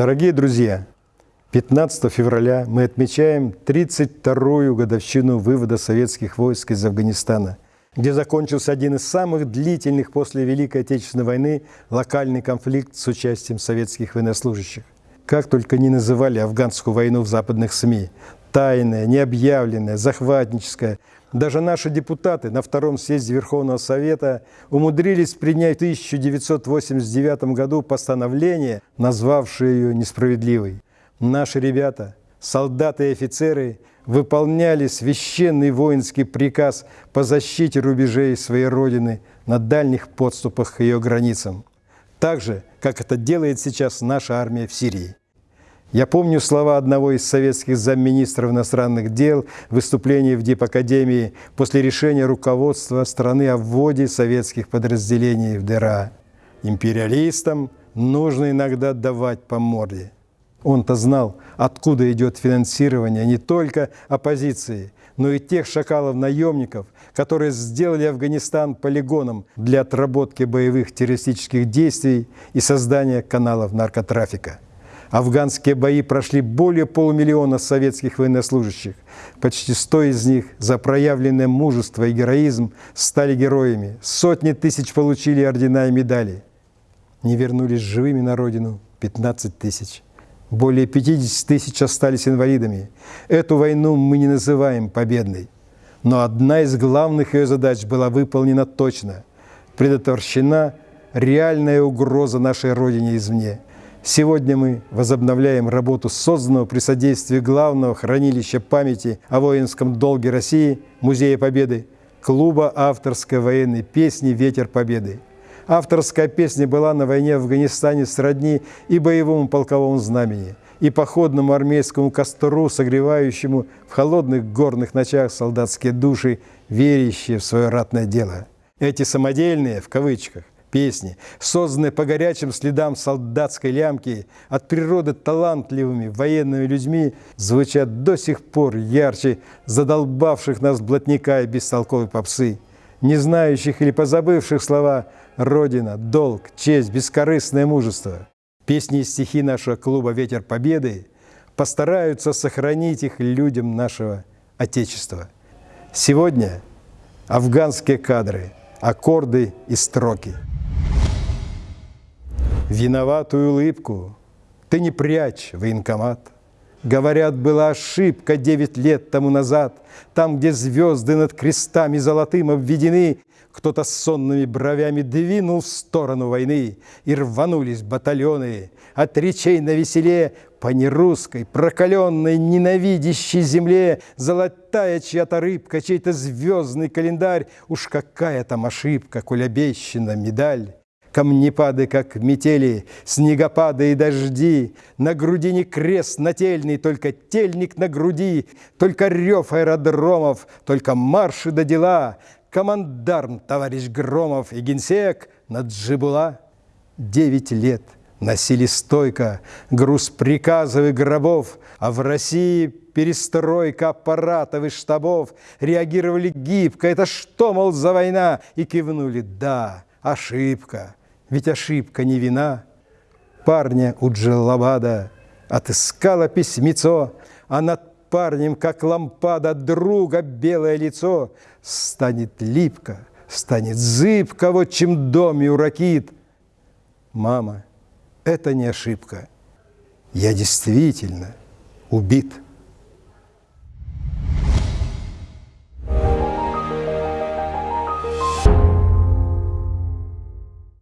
Дорогие друзья, 15 февраля мы отмечаем 32-ю годовщину вывода советских войск из Афганистана, где закончился один из самых длительных после Великой Отечественной войны локальный конфликт с участием советских военнослужащих. Как только не называли афганскую войну в западных СМИ, тайная, необъявленная, захватническая, даже наши депутаты на Втором съезде Верховного Совета умудрились принять в 1989 году постановление, назвавшее ее несправедливой. Наши ребята, солдаты и офицеры, выполняли священный воинский приказ по защите рубежей своей Родины на дальних подступах к ее границам. Так же, как это делает сейчас наша армия в Сирии. Я помню слова одного из советских замминистров иностранных дел в выступлении в Дипакадемии после решения руководства страны о вводе советских подразделений в ДРА. Империалистам нужно иногда давать по морде. Он-то знал, откуда идет финансирование не только оппозиции, но и тех шакалов-наемников, которые сделали Афганистан полигоном для отработки боевых террористических действий и создания каналов наркотрафика. Афганские бои прошли более полумиллиона советских военнослужащих. Почти сто из них за проявленное мужество и героизм стали героями. Сотни тысяч получили ордена и медали. Не вернулись живыми на родину 15 тысяч. Более 50 тысяч остались инвалидами. Эту войну мы не называем победной. Но одна из главных ее задач была выполнена точно. Предотвращена реальная угроза нашей Родине извне – Сегодня мы возобновляем работу созданного при содействии главного хранилища памяти о воинском долге России Музея Победы, клуба авторской военной песни «Ветер Победы». Авторская песня была на войне в Афганистане сродни и боевому полковому знамени, и походному армейскому костру, согревающему в холодных горных ночах солдатские души, верящие в свое ратное дело. Эти самодельные, в кавычках, песни, созданные по горячим следам солдатской лямки, от природы талантливыми военными людьми, звучат до сих пор ярче задолбавших нас блатника и бестолковой попсы, не знающих или позабывших слова «Родина», «Долг», «Честь», «Бескорыстное мужество». Песни и стихи нашего клуба «Ветер Победы» постараются сохранить их людям нашего Отечества. Сегодня афганские кадры, аккорды и строки – виноватую улыбку ты не прячь, военкомат. Говорят, была ошибка девять лет тому назад, Там, где звезды над крестами золотым обведены, Кто-то с сонными бровями двинул в сторону войны, И рванулись батальоны от речей на веселе По нерусской, прокаленной, ненавидящей земле, Золотая чья-то рыбка, чей-то звездный календарь, Уж какая там ошибка, коль обещана медаль. Камнепады, как метели, снегопады и дожди, На грудине крест нательный, только тельник на груди, Только рев аэродромов, только марши до дела, Командарм, товарищ Громов и генсек на Джибула. Девять лет носили стойко груз приказов и гробов, А в России перестройка аппаратов и штабов, Реагировали гибко, это что, мол, за война? И кивнули, да, ошибка ведь ошибка не вина. Парня у Джеллабада отыскала письмецо, а над парнем, как лампада, друга белое лицо станет липко, станет зыбко, вот чем доме уракит. Мама, это не ошибка. Я действительно убит.